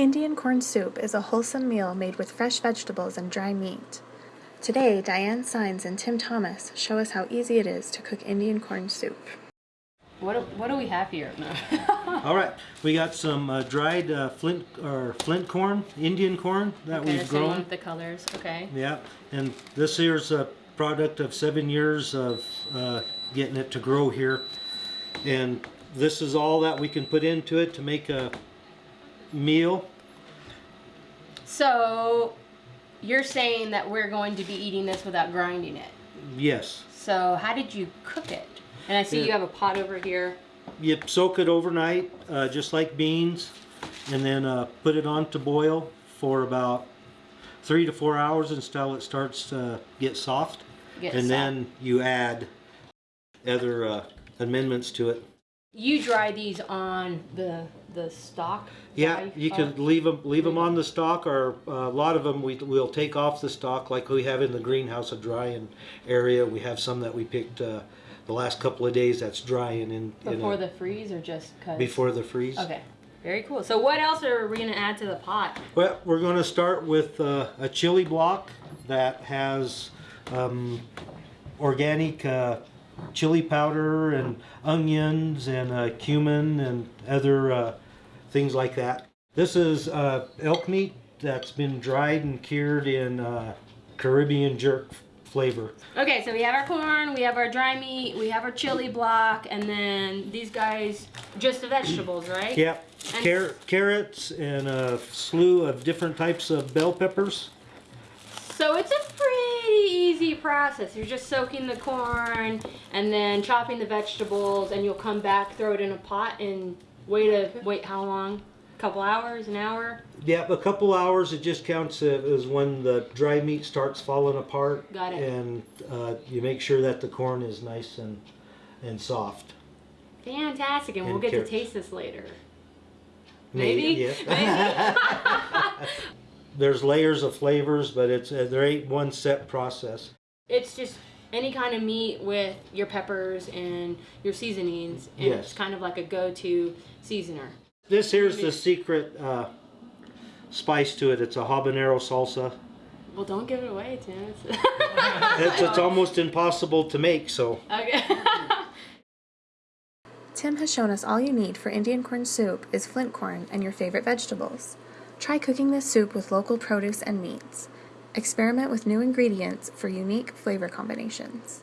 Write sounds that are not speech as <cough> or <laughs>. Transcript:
Indian corn soup is a wholesome meal made with fresh vegetables and dry meat. Today, Diane Signs and Tim Thomas show us how easy it is to cook Indian corn soup. What do, what do we have here? No. <laughs> All right, we got some uh, dried uh, flint or flint corn, Indian corn that okay, we've the grown. with the colors. Okay. Yeah, and this here's a product of seven years of uh, getting it to grow here, and this is all that we can put into it to make a meal. So you're saying that we're going to be eating this without grinding it. Yes, So how did you cook it? And I see Yeah. you have a pot over here. you soak it overnight, uh, just like beans, and then uh, put it on to boil for about three to four hours until it starts to get soft. Get and soft. then you add other uh, amendments to it. You dry these on the the stalk. Yeah, dry- you uh, can leave them leave them on the stalk, or uh, a lot of them we will take off the stalk, like we have in the greenhouse, a drying area. We have some that we picked uh, the last couple of days that's drying in, in before a, the freeze or just cause. before the freeze. Okay. Very cool. So what else are we gonna add to the pot? Well, we're going to start with uh, a chili block that has um, organic uh, chili powder and onions and uh, cumin and other uh, things like that. This is uh, elk meat that's been dried and cured in uh, Caribbean jerk flavor. Okay, so we have our corn, we have our dry meat, we have our chili block, and then these guys, just the vegetables, right? Yep, And- Car- carrots and a slew of different types of bell peppers. So it's a pretty easy process. You're just soaking the corn and then chopping the vegetables, and you'll come back, throw it in a pot, and wait a wait how long? A couple hours, an hour? Yep, a couple hours. It just counts as when the dry meat starts falling apart. Got it. And uh, you make sure that the corn is nice and and soft. Fantastic, and we'll get carrots. to taste this later. Maybe, Maybe? yeah. <laughs> <laughs> There's layers of flavors, but it's uh, there ain't one set process. It's just any kind of meat with your peppers and your seasonings, and Yes. it's kind of like a go-to seasoner. This here's the secret uh, spice to it. It's a habanero salsa. Well, don't give it away, Tim. It's- <laughs> It's, it's almost impossible to make, so okay. <laughs> Tim has shown us all you need for Indian corn soup is flint corn and your favorite vegetables. Try cooking this soup with local produce and meats. Experiment with new ingredients for unique flavor combinations.